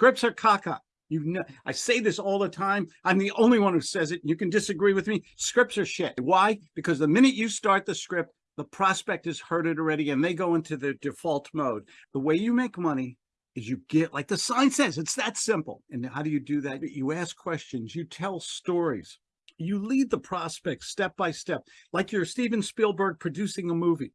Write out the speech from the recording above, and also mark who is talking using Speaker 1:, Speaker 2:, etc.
Speaker 1: Scripts are caca. You know, I say this all the time. I'm the only one who says it. You can disagree with me. Scripts are shit. Why? Because the minute you start the script, the prospect has heard it already and they go into the default mode. The way you make money is you get, like the sign says, it's that simple. And how do you do that? You ask questions, you tell stories, you lead the prospect step by step, like you're Steven Spielberg producing a movie.